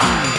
Bye.